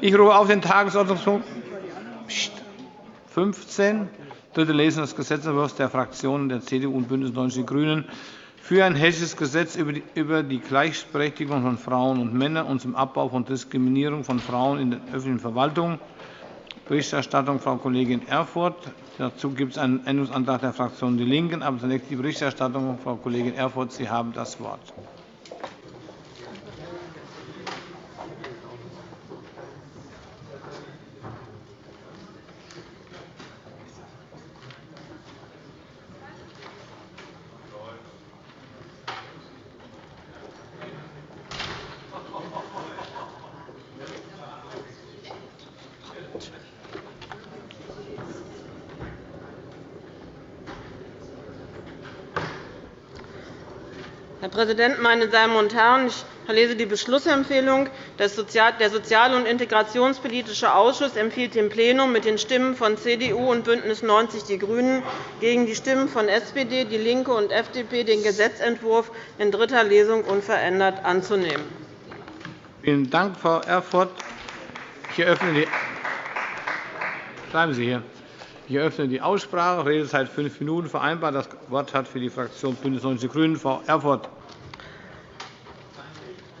Ich rufe auf den Tagesordnungspunkt 15, dritte Lesung des Gesetzentwurfs der Fraktionen der CDU und BÜNDNIS 90 die GRÜNEN für ein hessisches Gesetz über die Gleichberechtigung von Frauen und Männern und zum Abbau von Diskriminierung von Frauen in der öffentlichen Verwaltung. Berichterstattung Frau Kollegin Erfurth. Dazu gibt es einen Änderungsantrag der Fraktion DIE LINKEN. Aber zunächst die Berichterstattung. Frau Kollegin Erfurth, Sie haben das Wort. Präsident, meine Damen und Herren! Ich verlese die Beschlussempfehlung. Der Sozial- und Integrationspolitische Ausschuss empfiehlt dem Plenum mit den Stimmen von CDU und BÜNDNIS 90 die GRÜNEN gegen die Stimmen von SPD, DIE LINKE und FDP den Gesetzentwurf in dritter Lesung unverändert anzunehmen. Vielen Dank, Frau Erfurth. Ich eröffne die Bleiben Sie hier. Ich eröffne die Aussprache. Redezeit fünf Minuten vereinbart. Das Wort hat für die Fraktion BÜNDNIS 90 die GRÜNEN Frau Erfurth.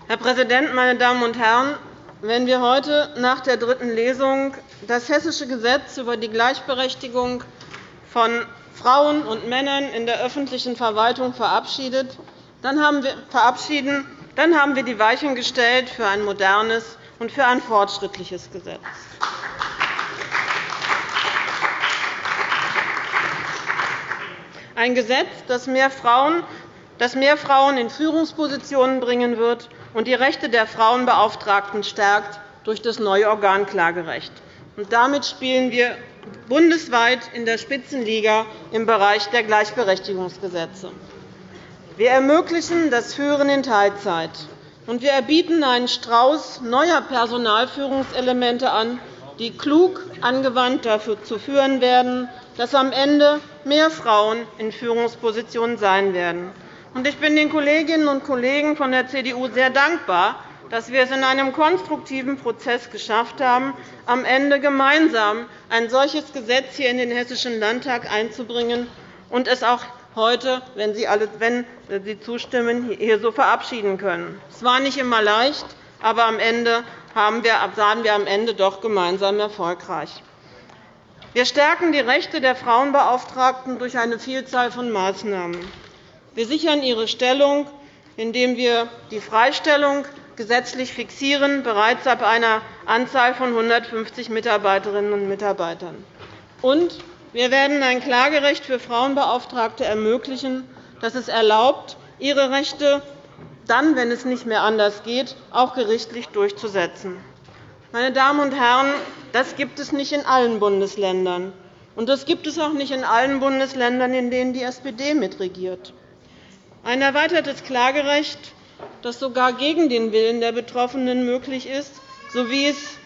Herr Präsident, meine Damen und Herren! Wenn wir heute nach der dritten Lesung das Hessische Gesetz über die Gleichberechtigung von Frauen und Männern in der öffentlichen Verwaltung verabschieden, dann haben wir die Weichen gestellt für ein modernes und für ein fortschrittliches Gesetz. Ein Gesetz, das mehr Frauen in Führungspositionen bringen wird und die Rechte der Frauenbeauftragten stärkt durch das neue Organ Klagerecht. Damit spielen wir bundesweit in der Spitzenliga im Bereich der Gleichberechtigungsgesetze. Wir ermöglichen das Führen in Teilzeit, und wir erbieten einen Strauß neuer Personalführungselemente an, die klug angewandt dazu führen werden, dass am Ende mehr Frauen in Führungspositionen sein werden. Ich bin den Kolleginnen und Kollegen von der CDU sehr dankbar, dass wir es in einem konstruktiven Prozess geschafft haben, am Ende gemeinsam ein solches Gesetz hier in den Hessischen Landtag einzubringen und es auch heute, wenn Sie, alle, wenn Sie zustimmen, hier so verabschieden können. Es war nicht immer leicht, aber am Ende waren wir am Ende doch gemeinsam erfolgreich. Wir stärken die Rechte der Frauenbeauftragten durch eine Vielzahl von Maßnahmen. Wir sichern ihre Stellung, indem wir die Freistellung gesetzlich fixieren, bereits ab einer Anzahl von 150 Mitarbeiterinnen und Mitarbeitern. Und wir werden ein Klagerecht für Frauenbeauftragte ermöglichen, das es erlaubt, ihre Rechte dann, wenn es nicht mehr anders geht, auch gerichtlich durchzusetzen. Meine Damen und Herren, das gibt es nicht in allen Bundesländern. Und das gibt es auch nicht in allen Bundesländern, in denen die SPD mitregiert. Ein erweitertes Klagerecht, das sogar gegen den Willen der Betroffenen möglich ist, so wie es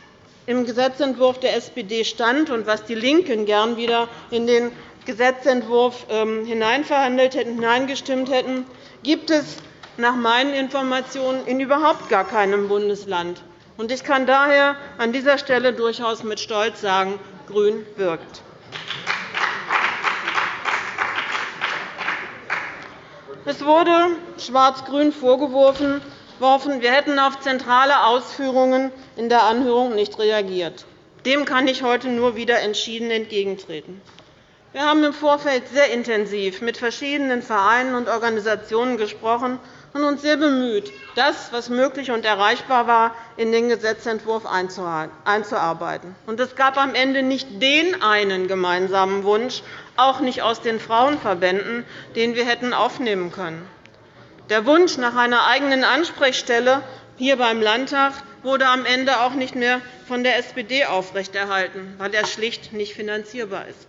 im Gesetzentwurf der SPD stand und was die LINKEN gern wieder in den Gesetzentwurf ähm, hineinverhandelt hätten, hineingestimmt hätten, gibt es nach meinen Informationen in überhaupt gar keinem Bundesland. Ich kann daher an dieser Stelle durchaus mit Stolz sagen, Grün wirkt. Es wurde Schwarz-Grün vorgeworfen, wir hätten auf zentrale Ausführungen in der Anhörung nicht reagiert. Dem kann ich heute nur wieder entschieden entgegentreten. Wir haben im Vorfeld sehr intensiv mit verschiedenen Vereinen und Organisationen gesprochen und uns sehr bemüht, das, was möglich und erreichbar war, in den Gesetzentwurf einzuarbeiten. Es gab am Ende nicht den einen gemeinsamen Wunsch, auch nicht aus den Frauenverbänden, den wir hätten aufnehmen können. Der Wunsch nach einer eigenen Ansprechstelle hier beim Landtag wurde am Ende auch nicht mehr von der SPD aufrechterhalten, weil er schlicht nicht finanzierbar ist.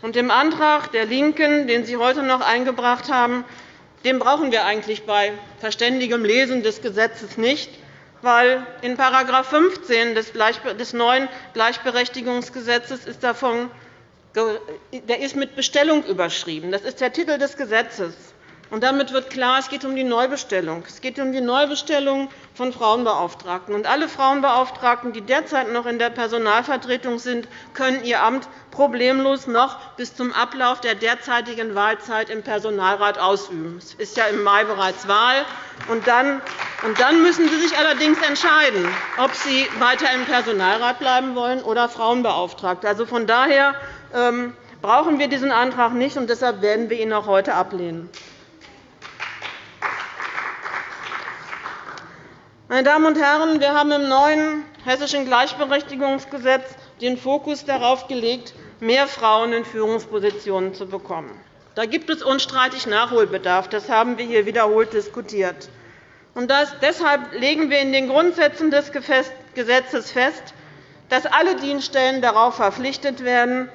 Und Im Antrag der LINKEN, den Sie heute noch eingebracht haben, den brauchen wir eigentlich bei verständigem Lesen des Gesetzes nicht, weil in § 15 des neuen Gleichberechtigungsgesetzes ist davon der ist mit Bestellung überschrieben. Das ist der Titel des Gesetzes. Und damit wird klar, es geht um die Neubestellung. Es geht um die Neubestellung von Frauenbeauftragten. Und alle Frauenbeauftragten, die derzeit noch in der Personalvertretung sind, können ihr Amt problemlos noch bis zum Ablauf der derzeitigen Wahlzeit im Personalrat ausüben. Es ist ja im Mai bereits Wahl. Und dann, müssen Sie sich allerdings entscheiden, ob Sie weiter im Personalrat bleiben wollen oder Frauenbeauftragte. Also von daher ähm, brauchen wir diesen Antrag nicht, und deshalb werden wir ihn auch heute ablehnen. Meine Damen und Herren, wir haben im neuen Hessischen Gleichberechtigungsgesetz den Fokus darauf gelegt, mehr Frauen in Führungspositionen zu bekommen. Da gibt es unstreitig Nachholbedarf. Das haben wir hier wiederholt diskutiert. Und deshalb legen wir in den Grundsätzen des Gesetzes fest, dass alle Dienststellen darauf verpflichtet werden,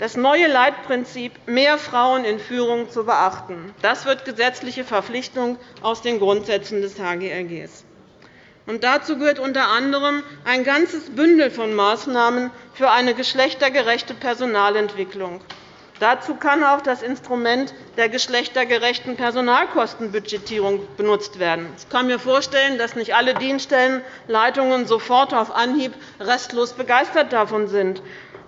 das neue Leitprinzip mehr Frauen in Führung zu beachten. Das wird gesetzliche Verpflichtung aus den Grundsätzen des HGRG. Und dazu gehört unter anderem ein ganzes Bündel von Maßnahmen für eine geschlechtergerechte Personalentwicklung. Dazu kann auch das Instrument der geschlechtergerechten Personalkostenbudgetierung benutzt werden. Ich kann mir vorstellen, dass nicht alle Dienststellenleitungen sofort auf Anhieb restlos begeistert davon sind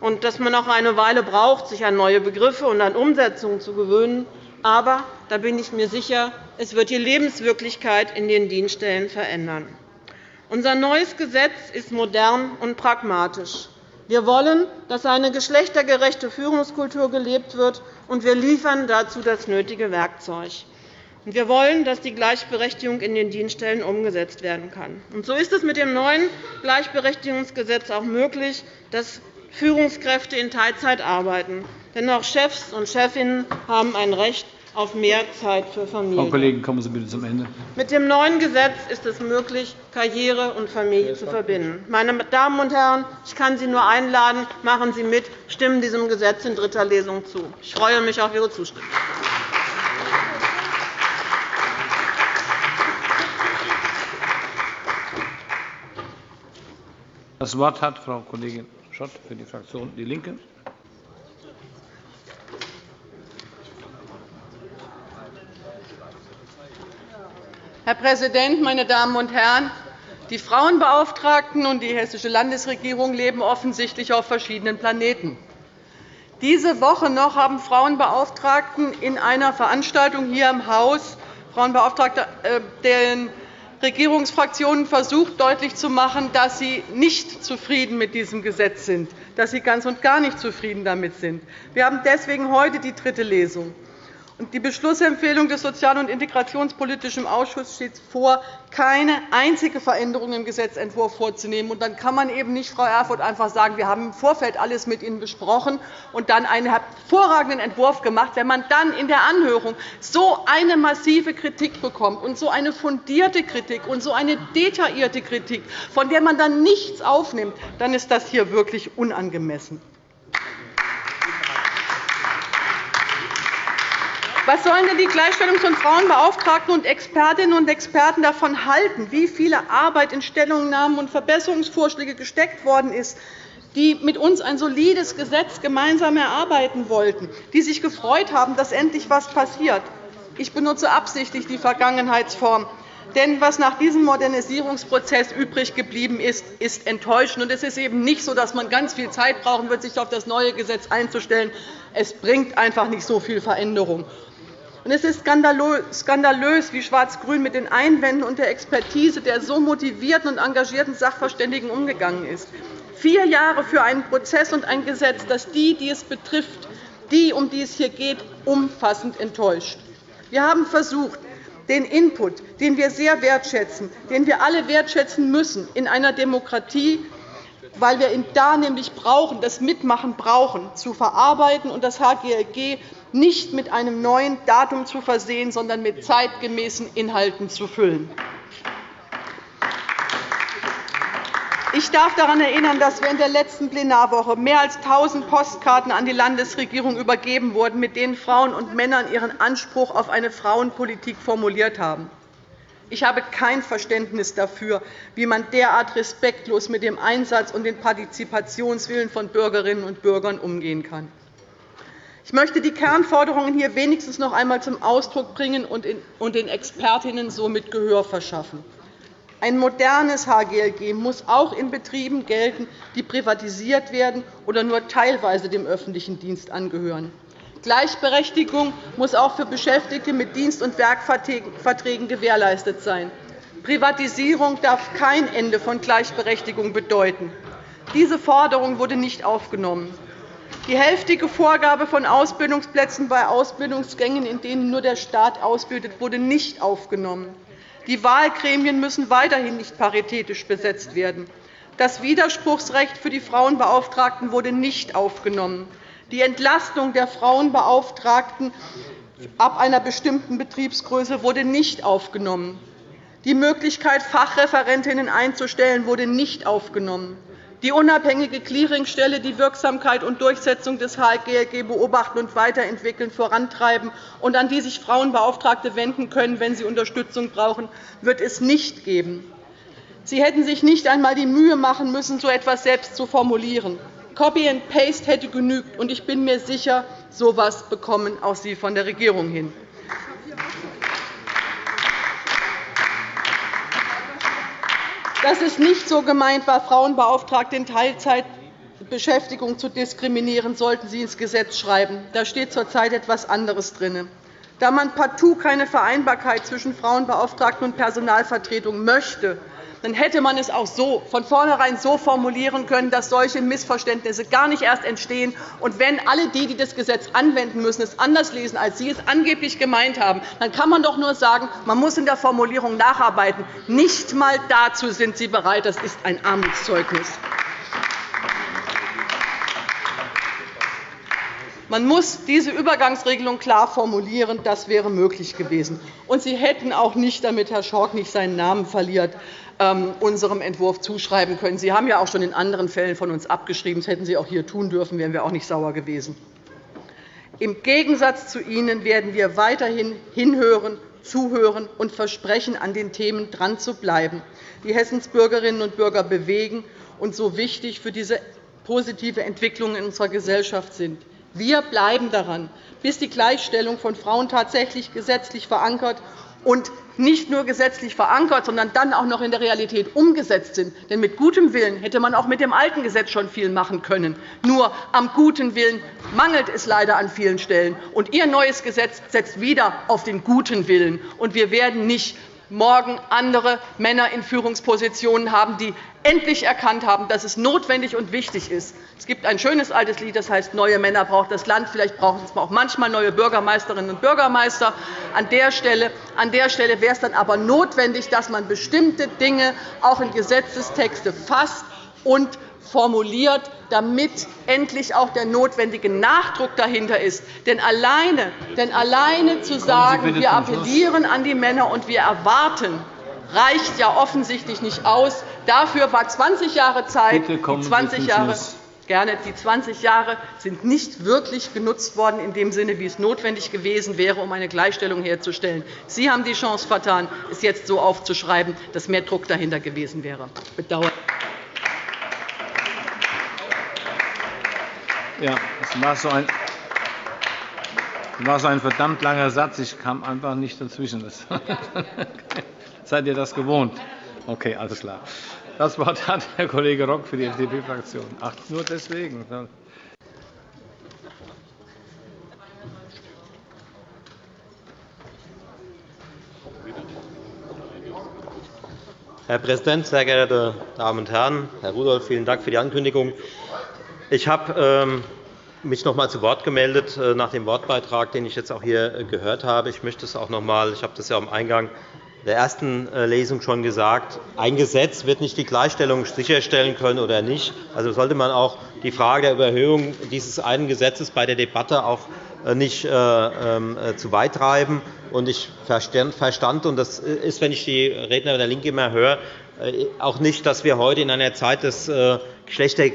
und dass man auch eine Weile braucht, sich an neue Begriffe und an Umsetzungen zu gewöhnen. Aber da bin ich mir sicher, es wird die Lebenswirklichkeit in den Dienststellen verändern. Unser neues Gesetz ist modern und pragmatisch. Wir wollen, dass eine geschlechtergerechte Führungskultur gelebt wird, und wir liefern dazu das nötige Werkzeug. Wir wollen, dass die Gleichberechtigung in den Dienststellen umgesetzt werden kann. So ist es mit dem neuen Gleichberechtigungsgesetz auch möglich, dass Führungskräfte in Teilzeit arbeiten. Denn auch Chefs und Chefinnen haben ein Recht auf mehr Zeit für Familie. Frau Kollegin, kommen Sie bitte zum Ende. Mit dem neuen Gesetz ist es möglich, Karriere und Familie zu verbinden. Meine Damen und Herren, ich kann Sie nur einladen, machen Sie mit, stimmen diesem Gesetz in dritter Lesung zu. Ich freue mich auf Ihre Zustimmung. Das Wort hat Frau Kollegin Schott für die Fraktion DIE LINKE. Herr Präsident, meine Damen und Herren! Die Frauenbeauftragten und die Hessische Landesregierung leben offensichtlich auf verschiedenen Planeten. Diese Woche noch haben Frauenbeauftragten in einer Veranstaltung hier im Haus Frauenbeauftragte äh, den Regierungsfraktionen versucht, deutlich zu machen, dass sie nicht zufrieden mit diesem Gesetz sind, dass sie ganz und gar nicht zufrieden damit sind. Wir haben deswegen heute die dritte Lesung. Die Beschlussempfehlung des Sozial- und Integrationspolitischen Ausschusses steht vor, keine einzige Veränderung im Gesetzentwurf vorzunehmen. dann kann man eben nicht, Frau Erfurth, einfach sagen, wir haben im Vorfeld alles mit Ihnen besprochen und dann einen hervorragenden Entwurf gemacht. Wenn man dann in der Anhörung so eine massive Kritik bekommt und so eine fundierte Kritik und so eine detaillierte Kritik, von der man dann nichts aufnimmt, dann ist das hier wirklich unangemessen. Was sollen denn die Gleichstellung von Frauenbeauftragten und Expertinnen und Experten davon halten, wie viel Arbeit in Stellungnahmen und Verbesserungsvorschläge gesteckt worden ist, die mit uns ein solides Gesetz gemeinsam erarbeiten wollten, die sich gefreut haben, dass endlich etwas passiert? Ich benutze absichtlich die Vergangenheitsform. Denn was nach diesem Modernisierungsprozess übrig geblieben ist, ist enttäuschend. Es ist eben nicht so, dass man ganz viel Zeit brauchen wird, sich auf das neue Gesetz einzustellen. Es bringt einfach nicht so viel Veränderung. Es ist skandalös, wie Schwarz-Grün mit den Einwänden und der Expertise der so motivierten und engagierten Sachverständigen umgegangen ist. Vier Jahre für einen Prozess und ein Gesetz, das die, die es betrifft, die, um die es hier geht, umfassend enttäuscht. Wir haben versucht, den Input, den wir sehr wertschätzen, den wir alle wertschätzen müssen in einer Demokratie, weil wir ihn da nämlich brauchen, das Mitmachen brauchen, zu verarbeiten und das HGLG nicht mit einem neuen Datum zu versehen, sondern mit zeitgemäßen Inhalten zu füllen. Ich darf daran erinnern, dass während der letzten Plenarwoche mehr als 1.000 Postkarten an die Landesregierung übergeben wurden, mit denen Frauen und Männer ihren Anspruch auf eine Frauenpolitik formuliert haben. Ich habe kein Verständnis dafür, wie man derart respektlos mit dem Einsatz und dem Partizipationswillen von Bürgerinnen und Bürgern umgehen kann. Ich möchte die Kernforderungen hier wenigstens noch einmal zum Ausdruck bringen und den Expertinnen somit Gehör verschaffen. Ein modernes HGLG muss auch in Betrieben gelten, die privatisiert werden oder nur teilweise dem öffentlichen Dienst angehören. Gleichberechtigung muss auch für Beschäftigte mit Dienst- und Werkverträgen gewährleistet sein. Privatisierung darf kein Ende von Gleichberechtigung bedeuten. Diese Forderung wurde nicht aufgenommen. Die hälftige Vorgabe von Ausbildungsplätzen bei Ausbildungsgängen, in denen nur der Staat ausbildet, wurde nicht aufgenommen. Die Wahlgremien müssen weiterhin nicht paritätisch besetzt werden. Das Widerspruchsrecht für die Frauenbeauftragten wurde nicht aufgenommen. Die Entlastung der Frauenbeauftragten ab einer bestimmten Betriebsgröße wurde nicht aufgenommen. Die Möglichkeit, Fachreferentinnen einzustellen, wurde nicht aufgenommen. Die unabhängige Clearingstelle die Wirksamkeit und Durchsetzung des HGLG beobachten und weiterentwickeln, vorantreiben und an die sich Frauenbeauftragte wenden können, wenn sie Unterstützung brauchen, wird es nicht geben. Sie hätten sich nicht einmal die Mühe machen müssen, so etwas selbst zu formulieren. Copy and Paste hätte genügt, und ich bin mir sicher, so etwas bekommen auch Sie von der Regierung hin. Dass es nicht so gemeint war, Frauenbeauftragte in Teilzeitbeschäftigung zu diskriminieren, sollten Sie ins Gesetz schreiben. Da steht zurzeit etwas anderes drin. Da man partout keine Vereinbarkeit zwischen Frauenbeauftragten und Personalvertretung möchte, dann hätte man es auch so, von vornherein so formulieren können, dass solche Missverständnisse gar nicht erst entstehen. Und wenn alle die, die das Gesetz anwenden müssen, es anders lesen, als Sie es angeblich gemeint haben, dann kann man doch nur sagen, man muss in der Formulierung nacharbeiten. Nicht einmal dazu sind Sie bereit. Das ist ein Armutszeugnis. Man muss diese Übergangsregelung klar formulieren. Das wäre möglich gewesen. Und Sie hätten auch nicht, damit Herr Schork nicht seinen Namen verliert, ähm, unserem Entwurf zuschreiben können. Sie haben ja auch schon in anderen Fällen von uns abgeschrieben. Das hätten Sie auch hier tun dürfen, wären wir auch nicht sauer gewesen. Im Gegensatz zu Ihnen werden wir weiterhin hinhören, zuhören und versprechen, an den Themen dran zu bleiben, die Hessens Bürgerinnen und Bürger bewegen und so wichtig für diese positive Entwicklung in unserer Gesellschaft sind. Wir bleiben daran, bis die Gleichstellung von Frauen tatsächlich gesetzlich verankert und nicht nur gesetzlich verankert, sondern dann auch noch in der Realität umgesetzt sind. Denn mit gutem Willen hätte man auch mit dem alten Gesetz schon viel machen können. Nur am guten Willen mangelt es leider an vielen Stellen. Und Ihr neues Gesetz setzt wieder auf den guten Willen. Und wir werden nicht morgen andere Männer in Führungspositionen haben, die endlich erkannt haben, dass es notwendig und wichtig ist. Es gibt ein schönes altes Lied, das heißt, neue Männer braucht das Land. Vielleicht brauchen es auch manchmal neue Bürgermeisterinnen und Bürgermeister. An der Stelle, an der Stelle wäre es dann aber notwendig, dass man bestimmte Dinge auch in Gesetzestexte fasst und formuliert, damit endlich auch der notwendige Nachdruck dahinter ist. Denn alleine, denn alleine zu sagen, wir appellieren an die Männer und wir erwarten, reicht ja offensichtlich nicht aus. Dafür war 20 Jahre Zeit. Die 20 Jahre gerne. Die 20 Jahre sind nicht wirklich genutzt worden in dem Sinne, wie es notwendig gewesen wäre, um eine Gleichstellung herzustellen. Sie haben die Chance vertan, es jetzt so aufzuschreiben, dass mehr Druck dahinter gewesen wäre. Bedauert. Ja, das war so ein war so ein verdammt langer Satz. Ich kam einfach nicht dazwischen. Seid ihr das gewohnt? Okay, alles klar. Das Wort hat Herr Kollege Rock für die FDP-Fraktion. Ach, nur deswegen. Herr Präsident, sehr geehrte Damen und Herren! Herr Rudolph, vielen Dank für die Ankündigung. Ich habe ähm, mich noch einmal zu Wort gemeldet äh, nach dem Wortbeitrag, den ich jetzt auch hier äh, gehört habe. Ich möchte es auch noch einmal, ich habe das ja am Eingang der ersten äh, Lesung schon gesagt, ein Gesetz wird nicht die Gleichstellung sicherstellen können oder nicht. Also sollte man auch die Frage der Überhöhung dieses einen Gesetzes bei der Debatte auch nicht ähm, zu weit treiben. Ich verstand, und das ist, wenn ich die Redner der LINKE immer höre, auch nicht, dass wir heute in einer Zeit des Geschlechter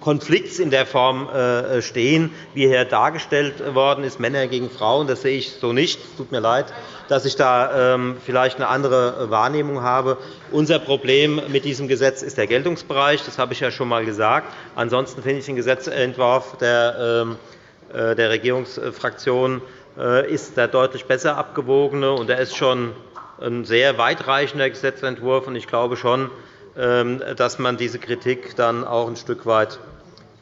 Konflikts in der Form äh, stehen, wie hier dargestellt worden ist, Männer gegen Frauen. Das sehe ich so nicht. Es tut mir leid, dass ich da ähm, vielleicht eine andere Wahrnehmung habe. Unser Problem mit diesem Gesetz ist der Geltungsbereich. Das habe ich ja schon einmal gesagt. Ansonsten finde ich den Gesetzentwurf der ähm, Regierungsfraktion ist der deutlich besser abgewogene, und er ist schon ein sehr weitreichender Gesetzentwurf. Ich glaube schon, dass man diese Kritik dann auch ein Stück weit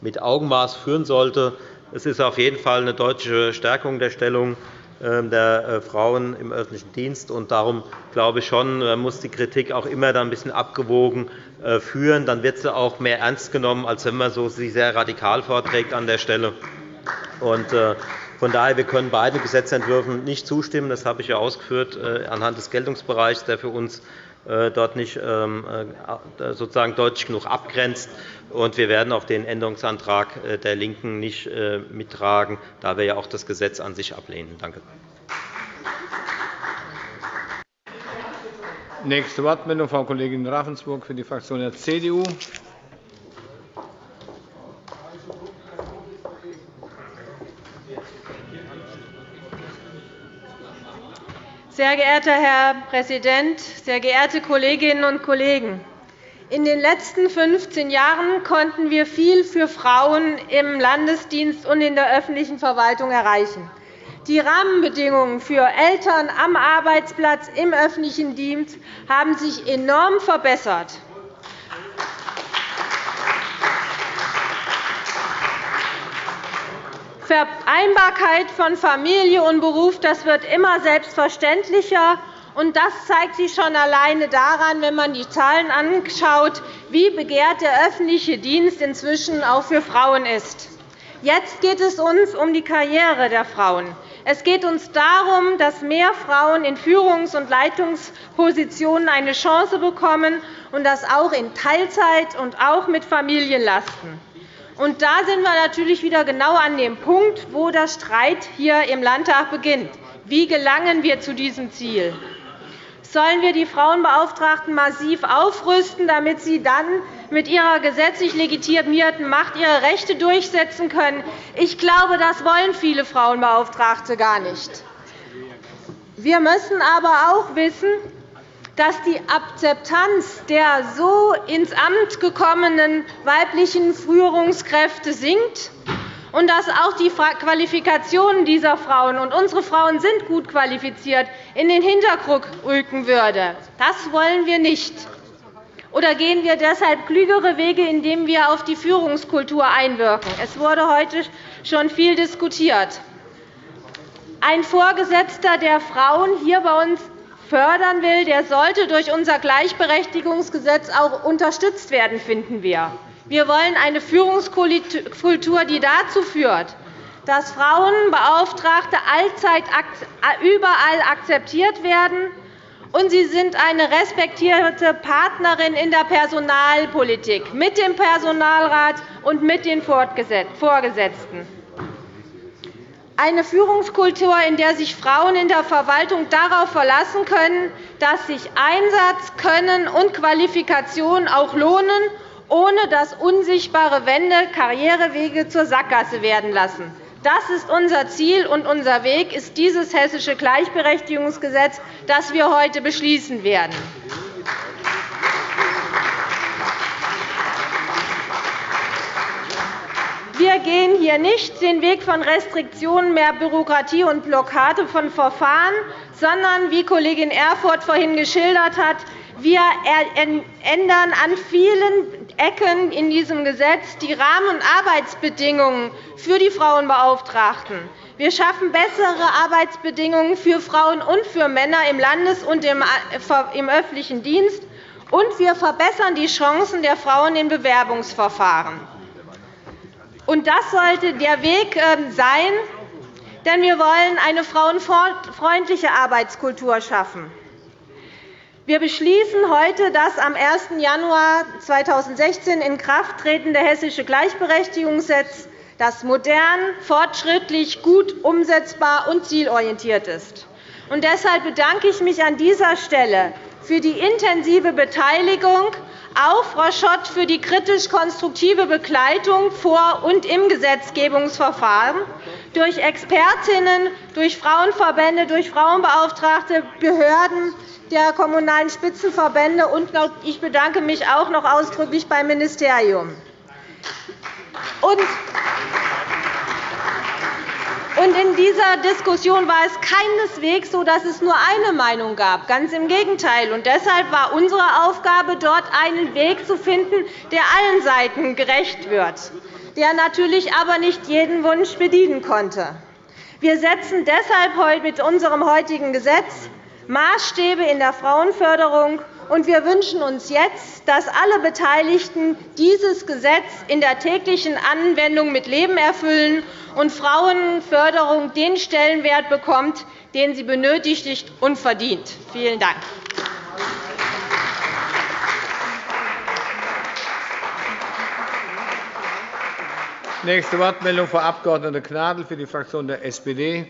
mit Augenmaß führen sollte. Es ist auf jeden Fall eine deutliche Stärkung der Stellung ähm, der äh, Frauen im öffentlichen Dienst. Darum glaube ich schon, man muss die Kritik auch immer ein bisschen abgewogen äh, führen. Dann wird sie auch mehr ernst genommen, als wenn man sie sehr radikal vorträgt an der Stelle. Äh, von daher wir können beiden Gesetzentwürfen nicht zustimmen. Das habe ich ja ausgeführt anhand des Geltungsbereichs, der für uns dort nicht ähm, sozusagen deutlich genug abgrenzt. wir werden auch den Änderungsantrag der LINKEN nicht mittragen, da wir ja auch das Gesetz an sich ablehnen. Danke. Nächste Wortmeldung, Frau Kollegin Ravensburg für die Fraktion der CDU. Sehr geehrter Herr Präsident, sehr geehrte Kolleginnen und Kollegen! In den letzten 15 Jahren konnten wir viel für Frauen im Landesdienst und in der öffentlichen Verwaltung erreichen. Die Rahmenbedingungen für Eltern am Arbeitsplatz im öffentlichen Dienst haben sich enorm verbessert. Vereinbarkeit von Familie und Beruf das wird immer selbstverständlicher. Das zeigt sich schon alleine daran, wenn man die Zahlen anschaut, wie begehrt der öffentliche Dienst inzwischen auch für Frauen ist. Jetzt geht es uns um die Karriere der Frauen. Es geht uns darum, dass mehr Frauen in Führungs- und Leitungspositionen eine Chance bekommen, und das auch in Teilzeit und auch mit Familienlasten. Und da sind wir natürlich wieder genau an dem Punkt, wo der Streit hier im Landtag beginnt. Wie gelangen wir zu diesem Ziel? Sollen wir die Frauenbeauftragten massiv aufrüsten, damit sie dann mit ihrer gesetzlich legitimierten Macht ihre Rechte durchsetzen können? Ich glaube, das wollen viele Frauenbeauftragte gar nicht. Wir müssen aber auch wissen, dass die Akzeptanz der so ins Amt gekommenen weiblichen Führungskräfte sinkt und dass auch die Qualifikationen dieser Frauen – und unsere Frauen sind gut qualifiziert – in den Hintergrund rücken würde. Das wollen wir nicht. Oder gehen wir deshalb klügere Wege, indem wir auf die Führungskultur einwirken? Es wurde heute schon viel diskutiert. Ein Vorgesetzter, der Frauen hier bei uns fördern will, der sollte durch unser Gleichberechtigungsgesetz auch unterstützt werden, finden wir. Wir wollen eine Führungskultur, die dazu führt, dass Frauenbeauftragte allzeit überall akzeptiert werden, und sie sind eine respektierte Partnerin in der Personalpolitik mit dem Personalrat und mit den Vorgesetzten. Eine Führungskultur, in der sich Frauen in der Verwaltung darauf verlassen können, dass sich Einsatz, Können und Qualifikation auch lohnen ohne dass unsichtbare Wände Karrierewege zur Sackgasse werden lassen. Das ist unser Ziel, und unser Weg ist dieses Hessische Gleichberechtigungsgesetz, das wir heute beschließen werden. Wir gehen hier nicht den Weg von Restriktionen, mehr Bürokratie und Blockade von Verfahren, sondern, wie Kollegin Erfurth vorhin geschildert hat, wir ändern an vielen Ecken in diesem Gesetz die Rahmen- und Arbeitsbedingungen für die Frauenbeauftragten. Wir schaffen bessere Arbeitsbedingungen für Frauen und für Männer im Landes- und im öffentlichen Dienst, und wir verbessern die Chancen der Frauen in Bewerbungsverfahren. Das sollte der Weg ähm, sein, denn wir wollen eine frauenfreundliche Arbeitskultur schaffen. Wir beschließen heute das am 1. Januar 2016 in Kraft tretende Hessische Gleichberechtigungsgesetz, das modern, fortschrittlich, gut umsetzbar und zielorientiert ist. Und deshalb bedanke ich mich an dieser Stelle für die intensive Beteiligung, auch Frau Schott für die kritisch-konstruktive Begleitung vor und im Gesetzgebungsverfahren durch Expertinnen, durch Frauenverbände, durch Frauenbeauftragte, Behörden, der Kommunalen Spitzenverbände, und ich bedanke mich auch noch ausdrücklich beim Ministerium. Und in dieser Diskussion war es keineswegs so, dass es nur eine Meinung gab. Ganz im Gegenteil. Und deshalb war unsere Aufgabe, dort einen Weg zu finden, der allen Seiten gerecht wird, der natürlich aber nicht jeden Wunsch bedienen konnte. Wir setzen deshalb mit unserem heutigen Gesetz Maßstäbe in der Frauenförderung und wir wünschen uns jetzt, dass alle Beteiligten dieses Gesetz in der täglichen Anwendung mit Leben erfüllen und Frauenförderung den Stellenwert bekommt, den sie benötigt und verdient. Vielen Dank. Nächste Wortmeldung, Frau Abg. Gnadl für die Fraktion der SPD.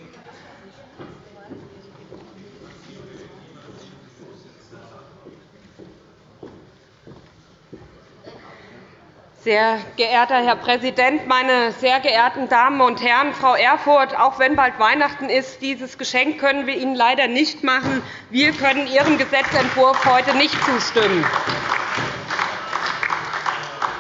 Sehr geehrter Herr Präsident, meine sehr geehrten Damen und Herren! Frau Erfurth, auch wenn bald Weihnachten ist, dieses Geschenk können wir Ihnen leider nicht machen. Wir können Ihrem Gesetzentwurf heute nicht zustimmen.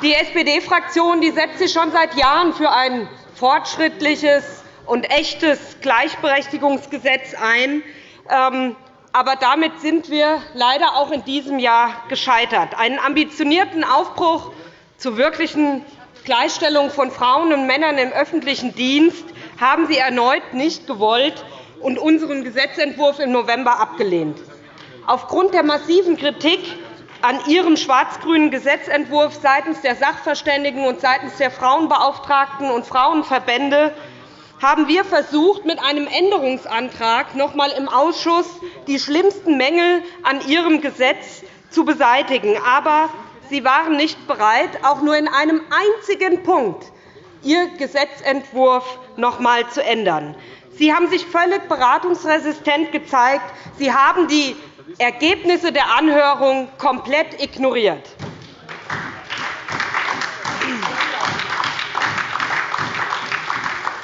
Die SPD-Fraktion setzt sich schon seit Jahren für ein fortschrittliches und echtes Gleichberechtigungsgesetz ein. Ähm, aber damit sind wir leider auch in diesem Jahr gescheitert. Einen ambitionierten Aufbruch zur wirklichen Gleichstellung von Frauen und Männern im öffentlichen Dienst haben Sie erneut nicht gewollt und unseren Gesetzentwurf im November abgelehnt. Aufgrund der massiven Kritik an Ihrem schwarz-grünen Gesetzentwurf seitens der Sachverständigen und seitens der Frauenbeauftragten und Frauenverbände haben wir versucht, mit einem Änderungsantrag noch einmal im Ausschuss die schlimmsten Mängel an Ihrem Gesetz zu beseitigen. Aber Sie waren nicht bereit, auch nur in einem einzigen Punkt Ihr Gesetzentwurf noch einmal zu ändern. Sie haben sich völlig beratungsresistent gezeigt. Sie haben die Ergebnisse der Anhörung komplett ignoriert.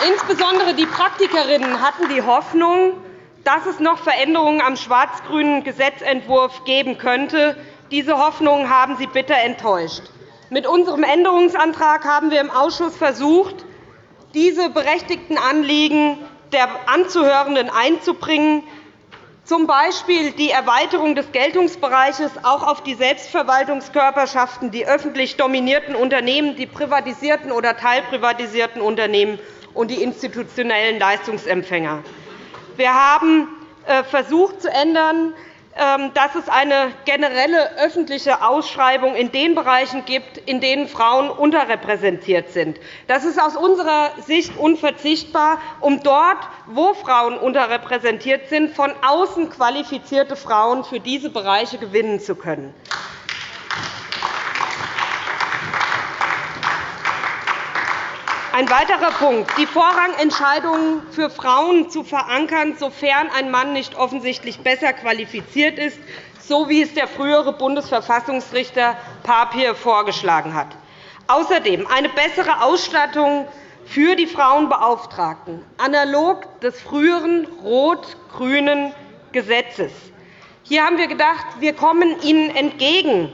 Insbesondere die Praktikerinnen hatten die Hoffnung, dass es noch Veränderungen am schwarz-grünen Gesetzentwurf geben könnte. Diese Hoffnungen haben Sie bitter enttäuscht. Mit unserem Änderungsantrag haben wir im Ausschuss versucht, diese berechtigten Anliegen der Anzuhörenden einzubringen, z. B. die Erweiterung des Geltungsbereiches auch auf die Selbstverwaltungskörperschaften, die öffentlich dominierten Unternehmen, die privatisierten oder teilprivatisierten Unternehmen und die institutionellen Leistungsempfänger. Wir haben äh, versucht zu ändern, dass es eine generelle öffentliche Ausschreibung in den Bereichen gibt, in denen Frauen unterrepräsentiert sind. Das ist aus unserer Sicht unverzichtbar, um dort, wo Frauen unterrepräsentiert sind, von außen qualifizierte Frauen für diese Bereiche gewinnen zu können. Ein weiterer Punkt, die Vorrangentscheidungen für Frauen zu verankern, sofern ein Mann nicht offensichtlich besser qualifiziert ist, so wie es der frühere Bundesverfassungsrichter Papier vorgeschlagen hat. Außerdem eine bessere Ausstattung für die Frauenbeauftragten, analog des früheren rot-grünen Gesetzes. Hier haben wir gedacht, wir kommen Ihnen entgegen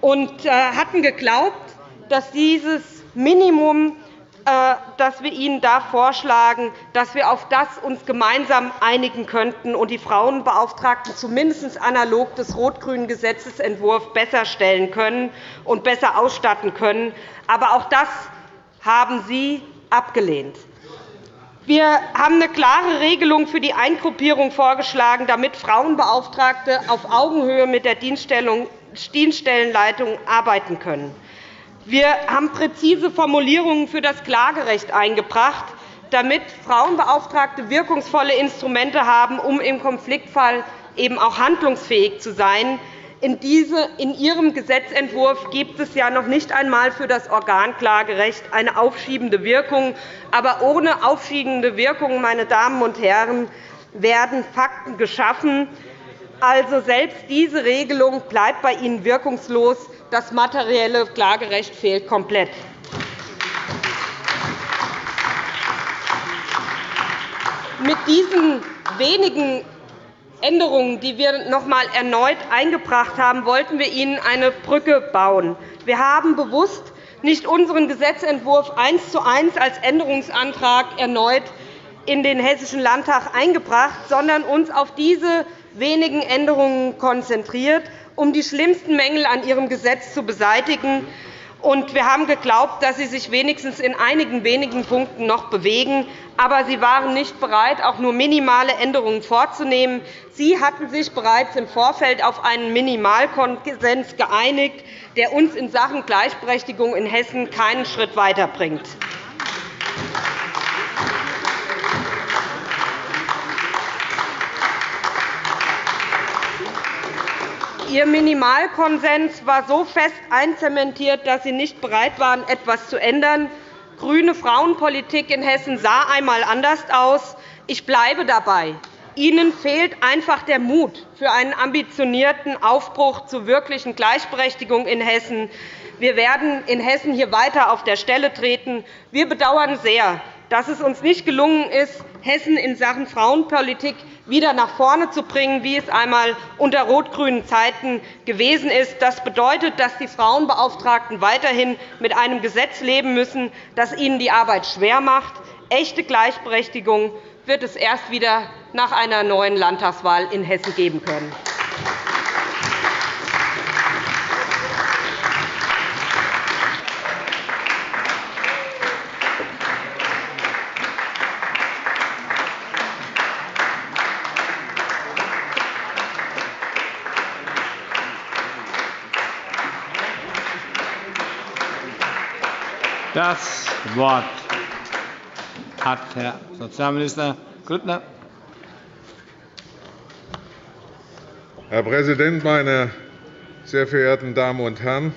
und äh, hatten geglaubt, dass dieses Minimum dass wir Ihnen da vorschlagen, dass wir auf das uns gemeinsam einigen könnten und die Frauenbeauftragten zumindest analog des rot-grünen Gesetzentwurfs besser stellen können und besser ausstatten können. Aber auch das haben Sie abgelehnt. Wir haben eine klare Regelung für die Eingruppierung vorgeschlagen, damit Frauenbeauftragte auf Augenhöhe mit der Dienststellenleitung arbeiten können. Wir haben präzise Formulierungen für das Klagerecht eingebracht, damit Frauenbeauftragte wirkungsvolle Instrumente haben, um im Konfliktfall eben auch handlungsfähig zu sein. In, Ihrem Gesetzentwurf gibt es ja noch nicht einmal für das Organklagerecht eine aufschiebende Wirkung. Aber ohne aufschiebende Wirkung, meine Damen und Herren, werden Fakten geschaffen. Also selbst diese Regelung bleibt bei Ihnen wirkungslos. Das materielle Klagerecht fehlt komplett. Mit diesen wenigen Änderungen, die wir noch einmal erneut eingebracht haben, wollten wir Ihnen eine Brücke bauen. Wir haben bewusst nicht unseren Gesetzentwurf eins zu eins als Änderungsantrag erneut in den Hessischen Landtag eingebracht, sondern uns auf diese wenigen Änderungen konzentriert, um die schlimmsten Mängel an Ihrem Gesetz zu beseitigen. wir haben geglaubt, dass Sie sich wenigstens in einigen wenigen Punkten noch bewegen. Aber Sie waren nicht bereit, auch nur minimale Änderungen vorzunehmen. Sie hatten sich bereits im Vorfeld auf einen Minimalkonsens geeinigt, der uns in Sachen Gleichberechtigung in Hessen keinen Schritt weiterbringt. Ihr Minimalkonsens war so fest einzementiert, dass Sie nicht bereit waren, etwas zu ändern. Grüne Frauenpolitik in Hessen sah einmal anders aus. Ich bleibe dabei. Ihnen fehlt einfach der Mut für einen ambitionierten Aufbruch zur wirklichen Gleichberechtigung in Hessen. Wir werden in Hessen hier weiter auf der Stelle treten. Wir bedauern sehr, dass es uns nicht gelungen ist, Hessen in Sachen Frauenpolitik wieder nach vorne zu bringen, wie es einmal unter rot-grünen Zeiten gewesen ist. Das bedeutet, dass die Frauenbeauftragten weiterhin mit einem Gesetz leben müssen, das ihnen die Arbeit schwer macht. Echte Gleichberechtigung wird es erst wieder nach einer neuen Landtagswahl in Hessen geben können. Das Wort hat Herr Sozialminister Grüttner. Herr Präsident, meine sehr verehrten Damen und Herren!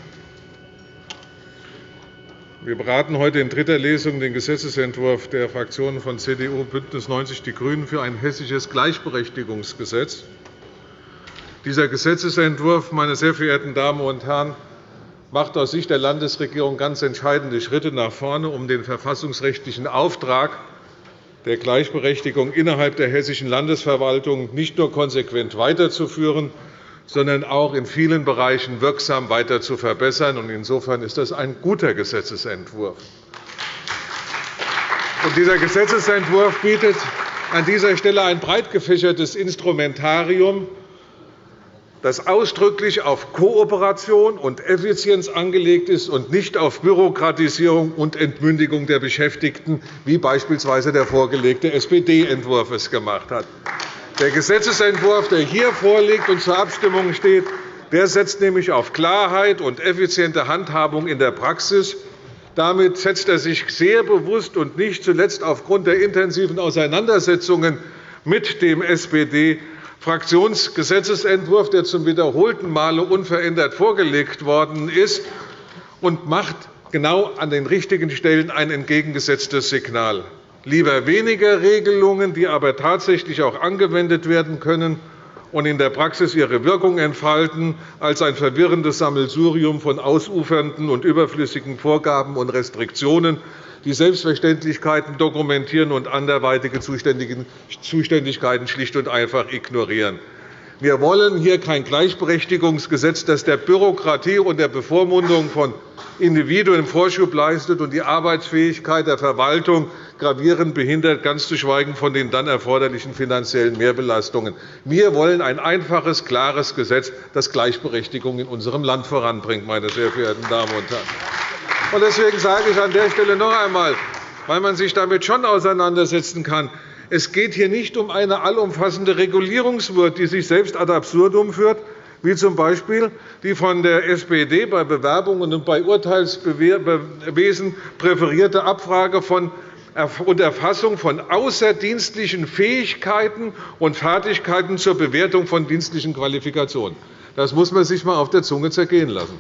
Wir beraten heute in dritter Lesung den Gesetzentwurf der Fraktionen von CDU, BÜNDNIS 90 die GRÜNEN für ein hessisches Gleichberechtigungsgesetz. Dieser Gesetzentwurf, meine sehr verehrten Damen und Herren, macht aus Sicht der Landesregierung ganz entscheidende Schritte nach vorne, um den verfassungsrechtlichen Auftrag der Gleichberechtigung innerhalb der hessischen Landesverwaltung nicht nur konsequent weiterzuführen, sondern auch in vielen Bereichen wirksam weiter zu verbessern. Insofern ist das ein guter Gesetzentwurf. Dieser Gesetzentwurf bietet an dieser Stelle ein breit gefächertes Instrumentarium, das ausdrücklich auf Kooperation und Effizienz angelegt ist und nicht auf Bürokratisierung und Entmündigung der Beschäftigten, wie beispielsweise der vorgelegte SPD-Entwurf es gemacht hat. Der Gesetzentwurf, der hier vorliegt und zur Abstimmung steht, der setzt nämlich auf Klarheit und effiziente Handhabung in der Praxis. Damit setzt er sich sehr bewusst und nicht zuletzt aufgrund der intensiven Auseinandersetzungen mit dem SPD Fraktionsgesetzentwurf, der zum wiederholten Male unverändert vorgelegt worden ist, und macht genau an den richtigen Stellen ein entgegengesetztes Signal. Lieber weniger Regelungen, die aber tatsächlich auch angewendet werden können und in der Praxis ihre Wirkung entfalten, als ein verwirrendes Sammelsurium von ausufernden und überflüssigen Vorgaben und Restriktionen, die Selbstverständlichkeiten dokumentieren und anderweitige Zuständigkeiten schlicht und einfach ignorieren. Wir wollen hier kein Gleichberechtigungsgesetz, das der Bürokratie und der Bevormundung von Individuen Vorschub leistet und die Arbeitsfähigkeit der Verwaltung gravierend behindert, ganz zu schweigen von den dann erforderlichen finanziellen Mehrbelastungen. Wir wollen ein einfaches, klares Gesetz, das Gleichberechtigung in unserem Land voranbringt. Meine sehr verehrten Damen und Herren. Deswegen sage ich an der Stelle noch einmal, weil man sich damit schon auseinandersetzen kann, es geht hier nicht um eine allumfassende Regulierungswut, die sich selbst ad absurdum führt, wie z. B. die von der SPD bei Bewerbungen und bei Urteilswesen präferierte Abfrage und Erfassung von außerdienstlichen Fähigkeiten und Fertigkeiten zur Bewertung von dienstlichen Qualifikationen. Das muss man sich einmal auf der Zunge zergehen lassen.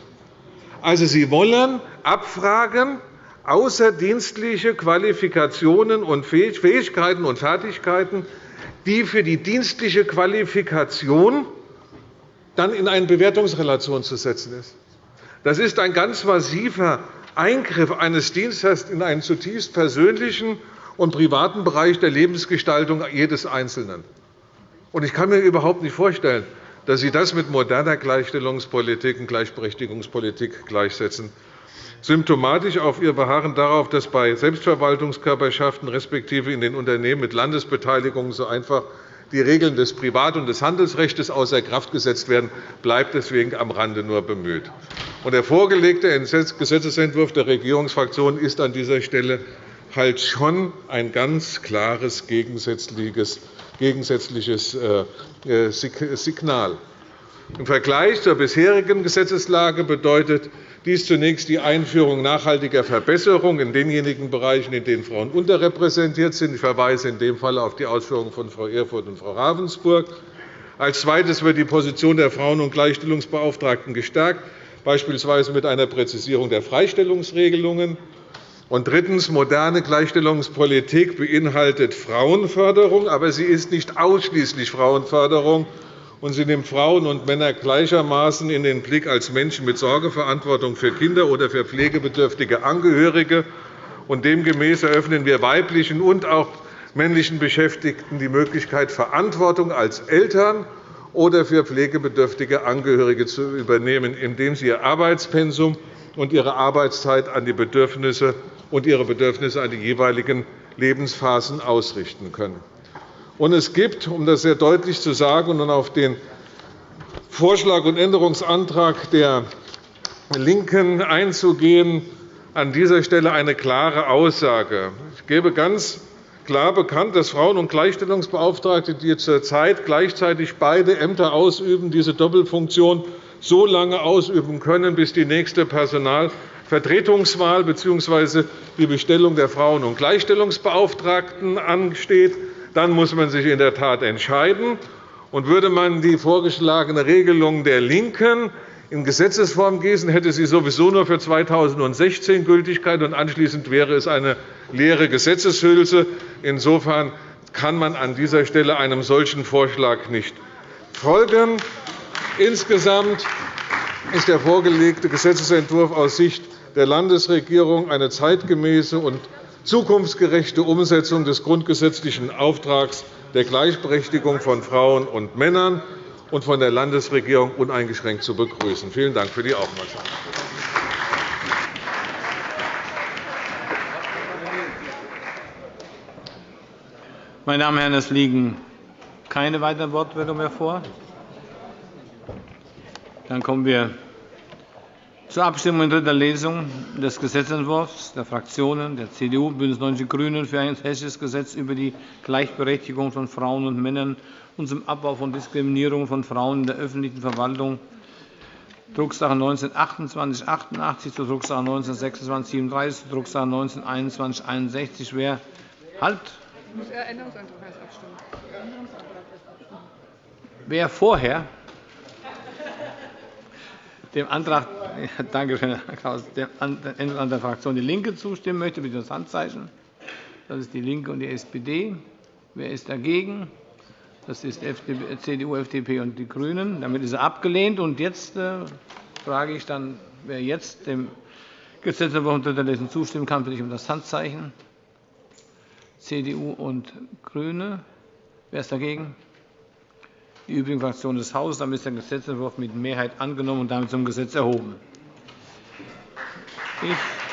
Also, Sie wollen abfragen, außerdienstliche Qualifikationen und Fähigkeiten und Fertigkeiten, die für die dienstliche Qualifikation dann in eine Bewertungsrelation zu setzen ist. Das ist ein ganz massiver Eingriff eines Dienstes in einen zutiefst persönlichen und privaten Bereich der Lebensgestaltung jedes Einzelnen. Ich kann mir überhaupt nicht vorstellen, dass Sie das mit moderner Gleichstellungspolitik und Gleichberechtigungspolitik gleichsetzen. symptomatisch auf Ihr Beharren darauf, dass bei Selbstverwaltungskörperschaften respektive in den Unternehmen mit Landesbeteiligung so einfach die Regeln des Privat- und des Handelsrechts außer Kraft gesetzt werden, bleibt deswegen am Rande nur bemüht. Der vorgelegte Gesetzentwurf der Regierungsfraktionen ist an dieser Stelle halt schon ein ganz klares gegensätzliches äh, Signal. Im Vergleich zur bisherigen Gesetzeslage bedeutet dies zunächst die Einführung nachhaltiger Verbesserungen in denjenigen Bereichen, in denen Frauen unterrepräsentiert sind. Ich verweise in dem Fall auf die Ausführungen von Frau Erfurth und Frau Ravensburg. Als Zweites wird die Position der Frauen- und Gleichstellungsbeauftragten gestärkt, beispielsweise mit einer Präzisierung der Freistellungsregelungen. Und drittens. Moderne Gleichstellungspolitik beinhaltet Frauenförderung, aber sie ist nicht ausschließlich Frauenförderung, und sie nimmt Frauen und Männer gleichermaßen in den Blick als Menschen mit Sorgeverantwortung für Kinder oder für pflegebedürftige Angehörige. demgemäß eröffnen wir weiblichen und auch männlichen Beschäftigten die Möglichkeit, Verantwortung als Eltern oder für pflegebedürftige Angehörige zu übernehmen, indem sie ihr Arbeitspensum und ihre Arbeitszeit an die Bedürfnisse und ihre Bedürfnisse an die jeweiligen Lebensphasen ausrichten können. Und es gibt, um das sehr deutlich zu sagen und auf den Vorschlag und Änderungsantrag der LINKEN einzugehen, an dieser Stelle eine klare Aussage. Ich gebe ganz klar bekannt, dass Frauen- und Gleichstellungsbeauftragte, die zurzeit gleichzeitig beide Ämter ausüben, diese Doppelfunktion so lange ausüben können, bis die nächste Personalvertretungswahl bzw. die Bestellung der Frauen- und Gleichstellungsbeauftragten ansteht dann muss man sich in der Tat entscheiden. Und würde man die vorgeschlagene Regelung der LINKEN in Gesetzesform gießen, hätte sie sowieso nur für 2016 Gültigkeit, und anschließend wäre es eine leere Gesetzeshülse. Insofern kann man an dieser Stelle einem solchen Vorschlag nicht folgen. Insgesamt ist der vorgelegte Gesetzentwurf aus Sicht der Landesregierung eine zeitgemäße und zukunftsgerechte Umsetzung des grundgesetzlichen Auftrags der Gleichberechtigung von Frauen und Männern und von der Landesregierung uneingeschränkt zu begrüßen. Vielen Dank für die Aufmerksamkeit. Meine Damen und Herren, es liegen keine weiteren Wortmeldungen mehr vor. Dann kommen wir zur Abstimmung in dritter Lesung des Gesetzentwurfs der Fraktionen der CDU, BÜNDNIS 90 die GRÜNEN für ein hessisches Gesetz über die Gleichberechtigung von Frauen und Männern und zum Abbau von Diskriminierung von Frauen in der öffentlichen Verwaltung, Drucksache 19-2888 zur Drucksache 19-2637 zur Drucksache 19-2161. Wer halt? Wer vorher dem Antrag Danke schön, Herr Klaus. Dem Änderungsantrag der Fraktion DIE LINKE zustimmen möchte, bitte das Handzeichen. Das ist DIE LINKE und die SPD. Wer ist dagegen? Das ist CDU, FDP und die GRÜNEN. Damit ist er abgelehnt. Und jetzt äh, frage ich dann, wer jetzt dem Gesetzentwurf unter der Lesung zustimmen kann, bitte ich um das Handzeichen. CDU und GRÜNE. Wer ist dagegen? Die übrigen Fraktionen des Hauses. Damit ist der Gesetzentwurf mit Mehrheit angenommen und damit zum Gesetz erhoben. Ich